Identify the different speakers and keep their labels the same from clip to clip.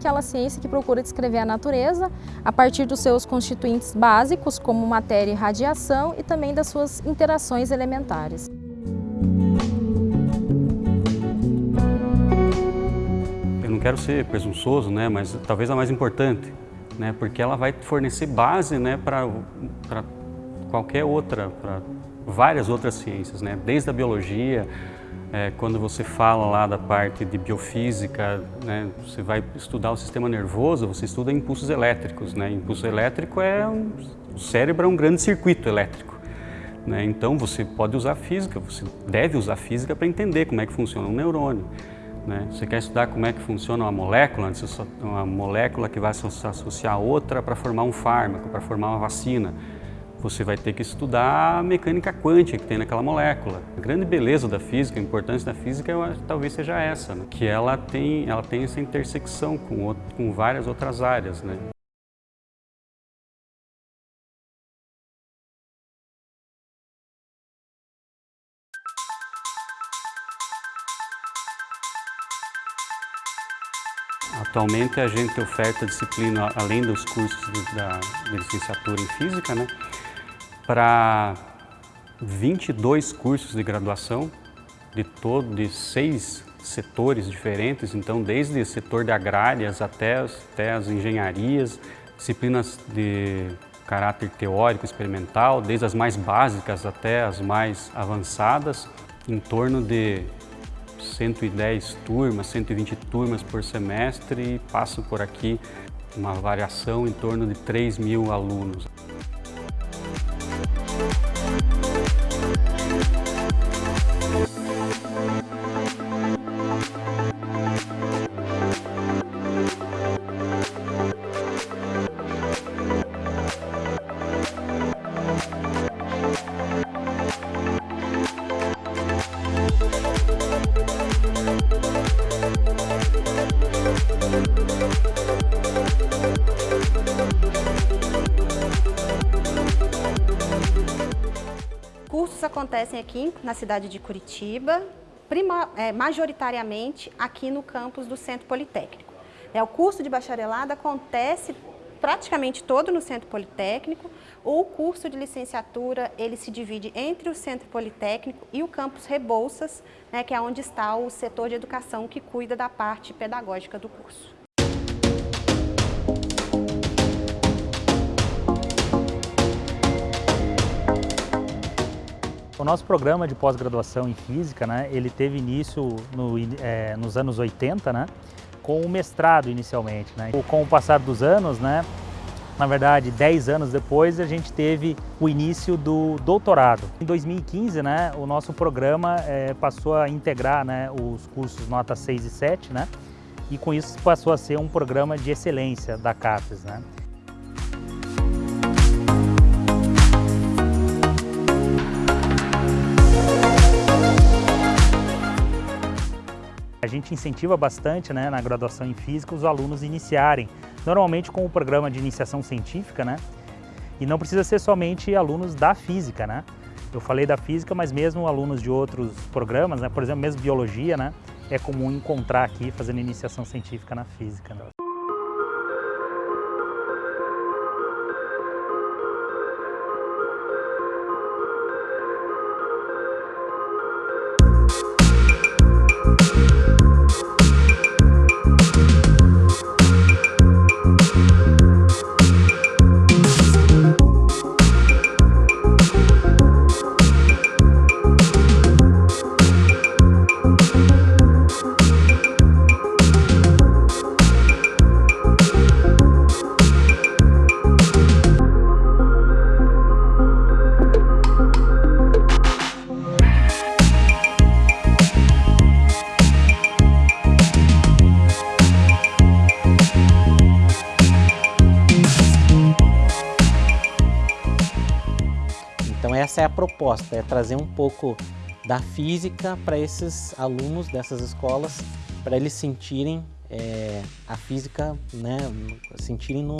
Speaker 1: aquela ciência que procura descrever a natureza a partir dos seus constituintes básicos, como matéria e radiação, e também das suas interações elementares.
Speaker 2: Eu não quero ser presunçoso, né, mas talvez a mais importante, né, porque ela vai fornecer base né, para qualquer outra, para várias outras ciências, né, desde a biologia, é, quando você fala lá da parte de biofísica, né, você vai estudar o sistema nervoso, você estuda impulsos elétricos. Né? Impulso elétrico é um, o cérebro é um grande circuito elétrico. Né? Então você pode usar física, você deve usar física para entender como é que funciona um neurônio. Né? Você quer estudar como é que funciona uma molécula, uma molécula que vai se associar a outra para formar um fármaco, para formar uma vacina você vai ter que estudar a mecânica quântica que tem naquela molécula. A grande beleza da física, a importância da física, eu acho, talvez seja essa, né? que ela tem, ela tem essa intersecção com, outro, com várias outras áreas. Né? Atualmente a gente oferta disciplina, além dos cursos da, de licenciatura em Física, né? para 22 cursos de graduação de todo de seis setores diferentes, então desde o setor de agrárias até, até as engenharias, disciplinas de caráter teórico, experimental, desde as mais básicas até as mais avançadas, em torno de 110 turmas, 120 turmas por semestre e passam por aqui uma variação em torno de 3 mil alunos.
Speaker 3: Cursos acontecem aqui na cidade de Curitiba, prima, é, majoritariamente aqui no campus do Centro Politécnico. É, o curso de bacharelado acontece praticamente todo no Centro Politécnico. O curso de licenciatura, ele se divide entre o Centro Politécnico e o campus Rebouças, né, que é onde está o setor de educação que cuida da parte pedagógica do curso.
Speaker 4: O nosso programa de pós-graduação em Física, né, ele teve início no, é, nos anos 80, né, com o mestrado inicialmente. Né. Com o passar dos anos, né, na verdade, 10 anos depois, a gente teve o início do doutorado. Em 2015, né, o nosso programa é, passou a integrar né, os cursos nota 6 e 7, né, e com isso passou a ser um programa de excelência da CAPES. Né. Gente incentiva bastante né, na graduação em Física os alunos iniciarem, normalmente com o programa de iniciação científica, né? E não precisa ser somente alunos da Física, né? Eu falei da Física, mas mesmo alunos de outros programas, né? por exemplo, mesmo Biologia, né? É comum encontrar aqui fazendo iniciação científica na Física. Né?
Speaker 5: Essa é a proposta, é trazer um pouco da física para esses alunos dessas escolas, para eles sentirem é, a física, né, sentirem no,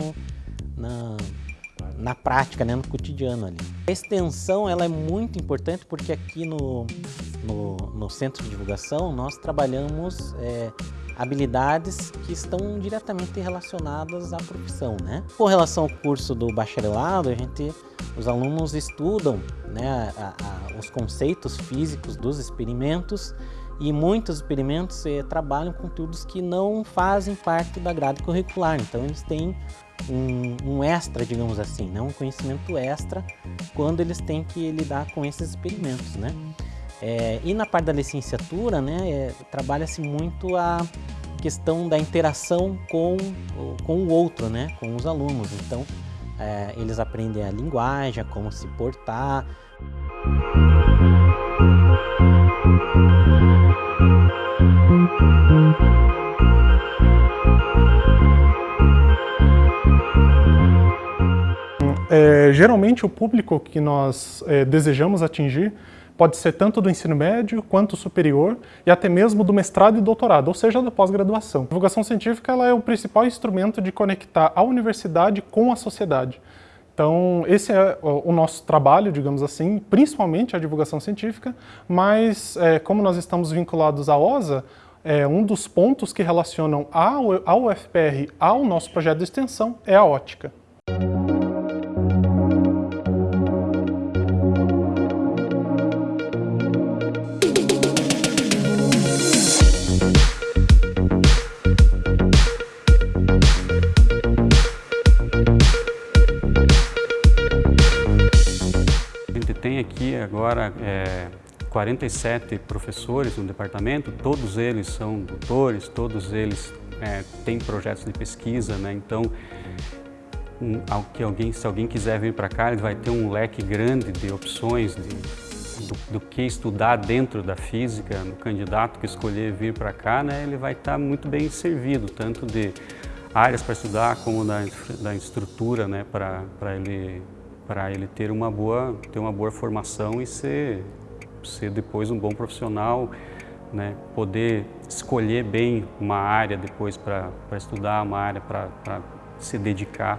Speaker 5: na, na prática, né, no cotidiano ali. A extensão ela é muito importante porque aqui no, no, no Centro de Divulgação nós trabalhamos é, habilidades que estão diretamente relacionadas à profissão. Né? Com relação ao curso do bacharelado, a gente, os alunos estudam né, a, a, os conceitos físicos dos experimentos e muitos experimentos eh, trabalham conteúdos que não fazem parte da grade curricular, então eles têm um, um, extra, digamos assim, né? um conhecimento extra quando eles têm que lidar com esses experimentos. Né? É, e na parte da licenciatura, né, é, trabalha-se muito a questão da interação com, com o outro, né, com os alunos. Então, é, eles aprendem a linguagem, a como se portar.
Speaker 6: É, geralmente o público que nós é, desejamos atingir pode ser tanto do ensino médio quanto superior e até mesmo do mestrado e doutorado, ou seja, da pós-graduação. A divulgação científica ela é o principal instrumento de conectar a universidade com a sociedade. Então, esse é o nosso trabalho, digamos assim, principalmente a divulgação científica, mas é, como nós estamos vinculados à OSA, é, um dos pontos que relacionam a UFPR ao nosso projeto de extensão é a ótica.
Speaker 2: Aqui agora é, 47 professores no departamento, todos eles são doutores, todos eles é, têm projetos de pesquisa, né? então um, que alguém, se alguém quiser vir para cá, ele vai ter um leque grande de opções de, do, do, que estudar dentro da física, no candidato que escolher vir para cá, né, ele vai estar tá muito bem servido, tanto de áreas para estudar como da, da estrutura né, para ele para ele ter uma boa ter uma boa formação e ser ser depois um bom profissional, né? Poder escolher bem uma área depois para estudar, uma área para se dedicar